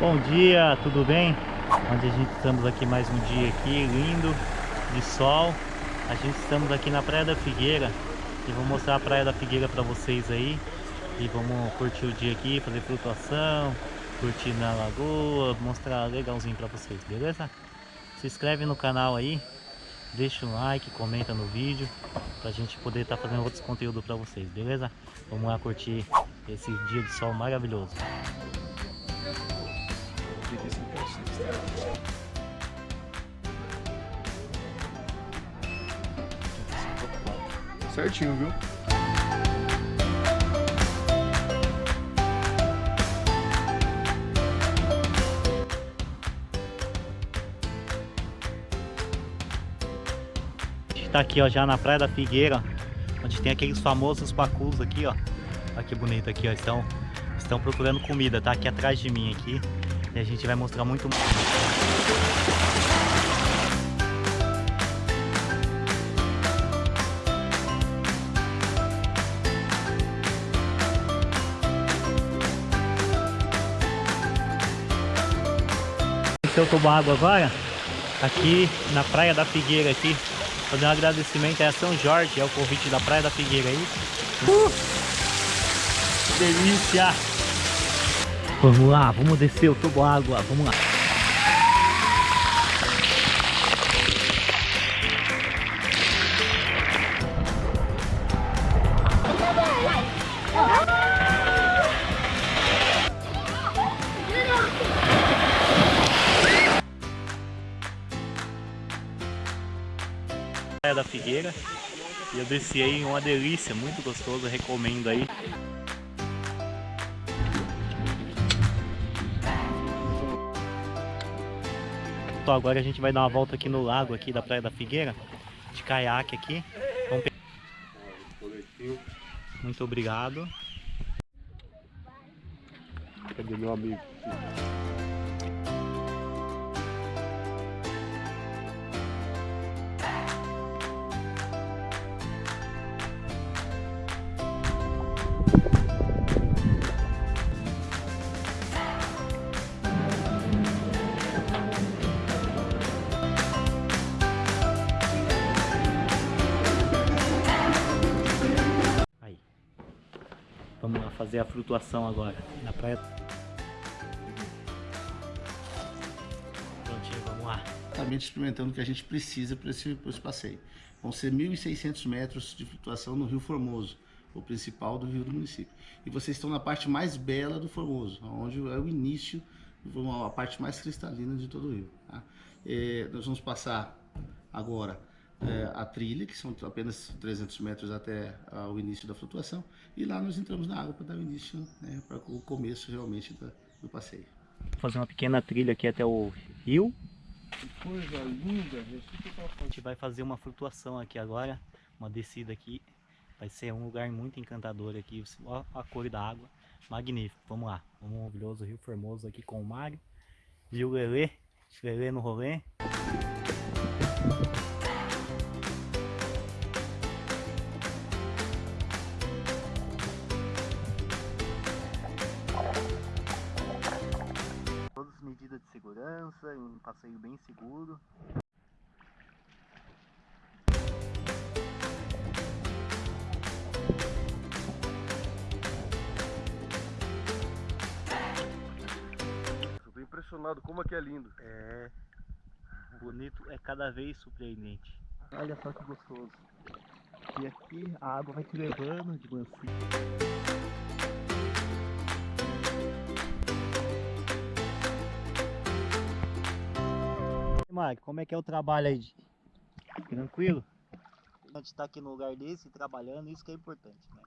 Bom dia, tudo bem? Onde a gente estamos aqui mais um dia aqui, lindo, de sol. A gente estamos aqui na Praia da Figueira e vou mostrar a Praia da Figueira para vocês aí. E vamos curtir o dia aqui, fazer flutuação, curtir na lagoa, mostrar legalzinho para vocês, beleza? Se inscreve no canal aí, deixa um like, comenta no vídeo, pra gente poder estar tá fazendo outros conteúdos para vocês, beleza? Vamos lá curtir esse dia de sol maravilhoso. Certinho, viu? está aqui ó, já na Praia da Figueira, onde tem aqueles famosos pacus aqui, ó. Olha que bonito aqui, ó. Estão, estão procurando comida, tá? Aqui atrás de mim aqui. E a gente vai mostrar muito... Esse é o toboágua agora, aqui na Praia da Figueira aqui, fazer um agradecimento a São Jorge, é o convite da Praia da Figueira aí. Uh! Delícia! Vamos lá, vamos descer o tubo água, vamos lá. da Figueira e eu desci aí uma delícia, muito gostoso, recomendo aí. Agora a gente vai dar uma volta aqui no lago aqui da Praia da Figueira, de caiaque aqui. Vamos... Muito obrigado. Cadê meu amigo? Fazer a flutuação agora na praia. Prontinho, vamos lá. Exatamente experimentando o que a gente precisa para esse, esse passeio. Vão ser 1.600 metros de flutuação no Rio Formoso, o principal do rio do município. E vocês estão na parte mais bela do Formoso, onde é o início, a parte mais cristalina de todo o rio. Tá? É, nós vamos passar agora é, a trilha, que são apenas 300 metros até uh, o início da flutuação, e lá nós entramos na água para dar o início, né, para o começo realmente da, do passeio. Vou fazer uma pequena trilha aqui até o rio. Que coisa linda! A gente vai fazer uma flutuação aqui agora, uma descida aqui. Vai ser um lugar muito encantador aqui, olha a cor da água, magnífico. Vamos lá, um maravilhoso Rio Formoso aqui com o Mário. O Lelê? Lelê no rolê. De segurança, um passeio bem seguro. Estou impressionado como aqui é lindo. É, bonito é cada vez surpreendente. Olha só que gostoso. E aqui a água vai te levando de mansinho. Marco, como é que é o trabalho aí? Tranquilo? A gente está aqui no lugar desse, trabalhando, isso que é importante, né?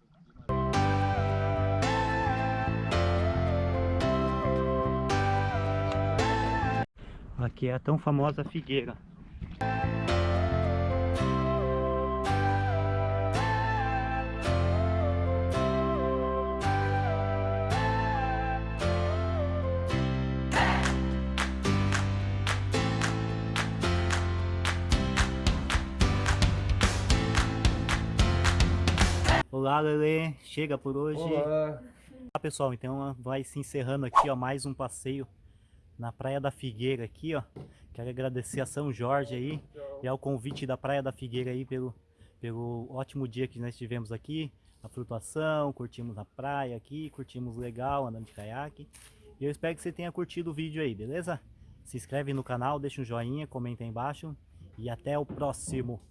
Aqui é a tão famosa figueira. Olá, Lele. Chega por hoje. Olá. Olá, pessoal. Então vai se encerrando aqui, ó, mais um passeio na Praia da Figueira aqui, ó. Quero agradecer a São Jorge aí e ao convite da Praia da Figueira aí pelo, pelo ótimo dia que nós tivemos aqui. A flutuação, curtimos a praia aqui, curtimos legal andando de caiaque. E eu espero que você tenha curtido o vídeo aí, beleza? Se inscreve no canal, deixa um joinha, comenta aí embaixo e até o próximo.